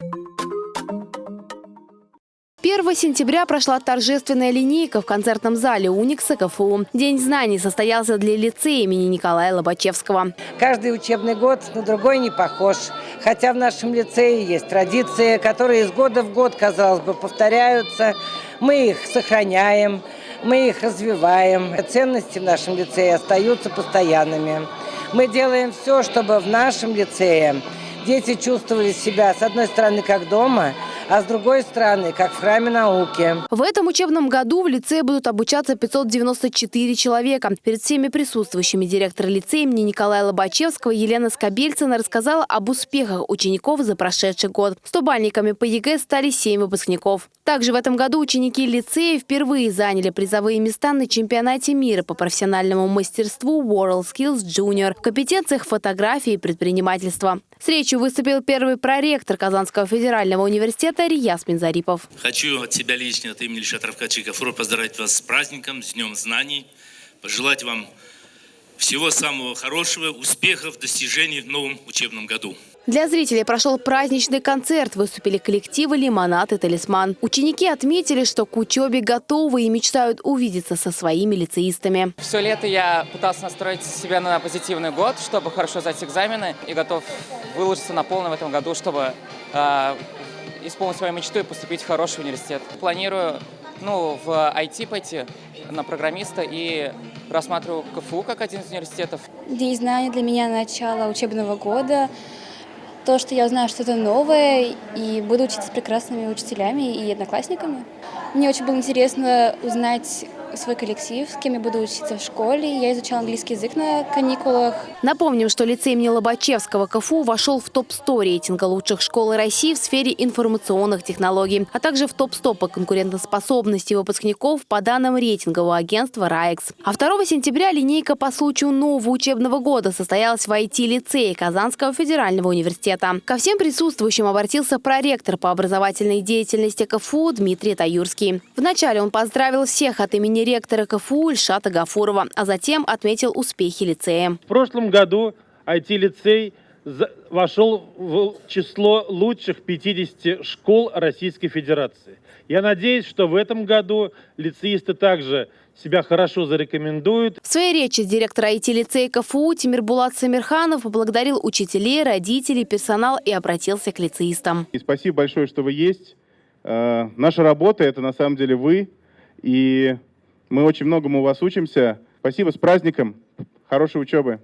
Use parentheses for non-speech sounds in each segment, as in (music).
1 сентября прошла торжественная линейка в концертном зале Уникса КФУ. День знаний состоялся для лицея имени Николая Лобачевского. Каждый учебный год на другой не похож. Хотя в нашем лицее есть традиции, которые из года в год, казалось бы, повторяются. Мы их сохраняем, мы их развиваем. Ценности в нашем лицее остаются постоянными. Мы делаем все, чтобы в нашем лицее дети чувствовали себя, с одной стороны, как дома – а с другой стороны, как в храме науки. В этом учебном году в лицее будут обучаться 594 человека. Перед всеми присутствующими директор лицея имени Николая Лобачевского Елена Скобельцина рассказала об успехах учеников за прошедший год. Стобалльниками по ЕГЭ стали 7 выпускников. Также в этом году ученики лицея впервые заняли призовые места на чемпионате мира по профессиональному мастерству WorldSkills Junior в компетенциях фотографии и предпринимательства. С речью выступил первый проректор Казанского федерального университета Рияз Минзарипов. Хочу от себя лично, от имени Ильшата Рафкатовича Гафурова поздравить вас с праздником, с Днем Знаний, пожелать вам всего самого хорошего, успехов, достижений в новом учебном году. Для зрителей прошел праздничный концерт. Выступили коллективы «Лимонад» и «Талисман». Ученики отметили, что к учебе готовы и мечтают увидеться со своими лицеистами. Все лето я пытался настроить себя на позитивный год, чтобы хорошо сдать экзамены. И готов выложиться на полную в этом году, чтобы э, исполнить свою мечту и поступить в хороший университет. Планирую ну, в IT пойти на программиста и рассматриваю КФУ как один из университетов. День знаний для меня начало учебного года то, что я узнаю что-то новое и буду учиться с прекрасными учителями и одноклассниками. Мне очень было интересно узнать свой коллектив, с кем я буду учиться в школе. Я изучала английский язык на каникулах. Напомним, что лицей имени Лобачевского КФУ вошел в топ-100 рейтинга лучших школ России в сфере информационных технологий, а также в топ-100 по конкурентоспособности выпускников по данным рейтингового агентства «РАЭКС». А 2 сентября линейка по случаю нового учебного года состоялась в IT-лицее Казанского федерального университета. Ко всем присутствующим обратился проректор по образовательной деятельности КФУ Дмитрий Таюрский. Вначале он поздравил всех от имени ректора КФУ Ильшата Гафурова, а затем отметил успехи лицея. В прошлом году IT-лицей вошел в число лучших 50 школ Российской Федерации. Я надеюсь, что в этом году лицеисты также себя хорошо зарекомендуют. В своей речи директор IT-лицея КФУ Тимир Булат Самирханов поблагодарил учителей, родителей, персонал и обратился к лицеистам. И спасибо большое, что вы есть. Э, наша работа – это на самом деле вы. И мы очень многому у вас учимся. Спасибо, с праздником. Хорошей учебы.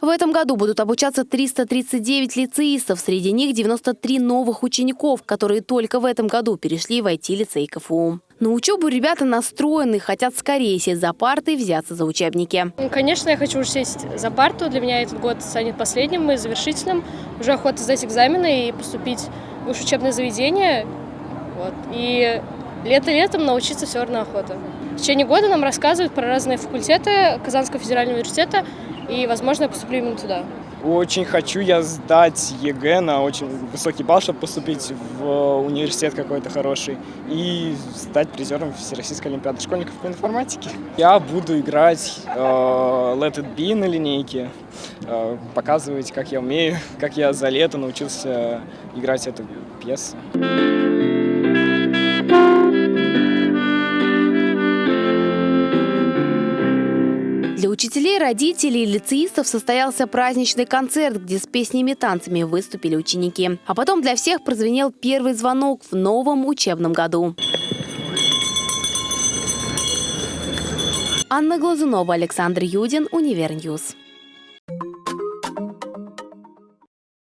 В этом году будут обучаться 339 лицеистов. Среди них 93 новых учеников, которые только в этом году перешли в IT-лицей КФУ. На учебу ребята настроены, хотят скорее сесть за парты и взяться за учебники. Ну, конечно, я хочу уже сесть за парту. Для меня этот год станет последним и завершительным. Уже охота сдать экзамены и поступить в высшее учебное заведение. Вот. И лето летом научиться все равно охота. В течение года нам рассказывают про разные факультеты Казанского федерального университета, и, возможно, поступлю именно туда. Очень хочу я сдать ЕГЭ на очень высокий балл, чтобы поступить в университет какой-то хороший и стать призером Всероссийской Олимпиады школьников по информатике. Я буду играть э, Let It Be на линейке, э, показывать, как я умею, (laughs) как я за лето научился играть эту пьесу. Для учителей, родителей и лицеистов состоялся праздничный концерт, где с песнями и танцами выступили ученики. А потом для всех прозвенел первый звонок в новом учебном году. Анна Глазунова, Александр Юдин, Универньюз.